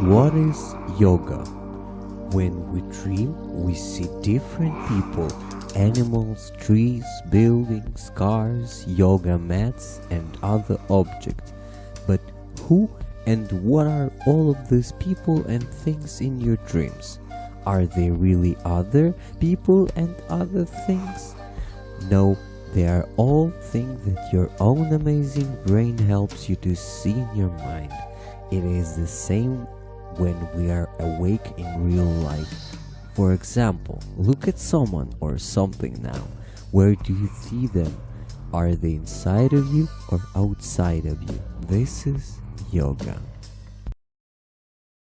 What is yoga? When we dream, we see different people, animals, trees, buildings, cars, yoga mats, and other objects. But who and what are all of these people and things in your dreams? Are they really other people and other things? No, they are all things that your own amazing brain helps you to see in your mind. It is the same when we are awake in real life. For example, look at someone or something now. Where do you see them? Are they inside of you or outside of you? This is yoga.